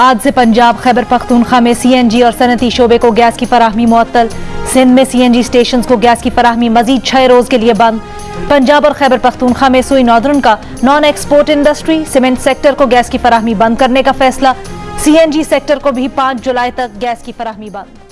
آج سے پنجاب خیبر پختونخوا میں سی این جی اور صنعتی شعبے کو گیس کی فراہمی معطل۔ سندھ میں سی این جی سٹیشنز کو گیس کی فراہمی مزید چھ روز کے لیے بند۔ پنجاب اور خیبر پختونخوا میں سوئی نادرن کا non export industry cement sector کو گیس کی فراہمی بند کرنے کا فیصلہ۔ سی این جی سیکٹر کو بھی پانچ جولائی تک گیس کی فراہمی بند۔